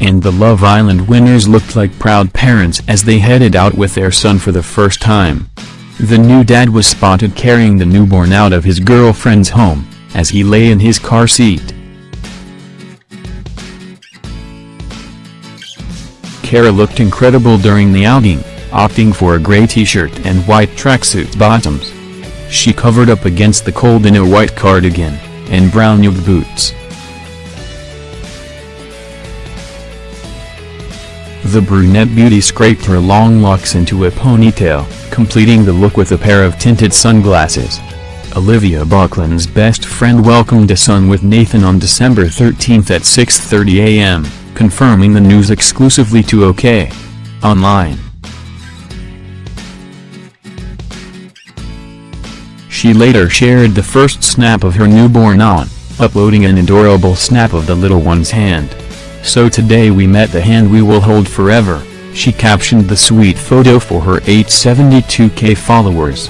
and the Love Island winners looked like proud parents as they headed out with their son for the first time. The new dad was spotted carrying the newborn out of his girlfriend's home, as he lay in his car seat. Cara looked incredible during the outing, opting for a gray t-shirt and white tracksuit bottoms. She covered up against the cold in a white cardigan, and brown nude boots. The brunette beauty scraped her long locks into a ponytail, completing the look with a pair of tinted sunglasses. Olivia Buckland's best friend welcomed a son with Nathan on December 13 at 6.30 a.m., confirming the news exclusively to OK. Online. She later shared the first snap of her newborn on, uploading an adorable snap of the little one's hand. So today we met the hand we will hold forever, she captioned the sweet photo for her 872k followers.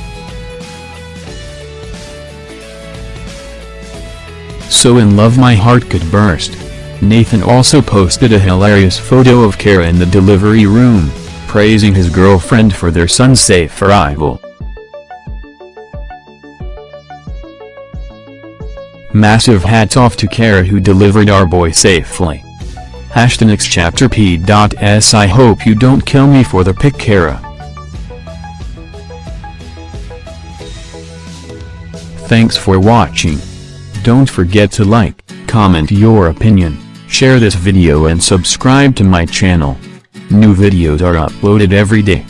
So in love my heart could burst. Nathan also posted a hilarious photo of Cara in the delivery room, praising his girlfriend for their son's safe arrival. Massive hats off to Cara who delivered our boy safely. Hashtag chapter p.s I hope you don't kill me for the pic Cara. Thanks for watching. Don't forget to like, comment your opinion, share this video and subscribe to my channel. New videos are uploaded every day.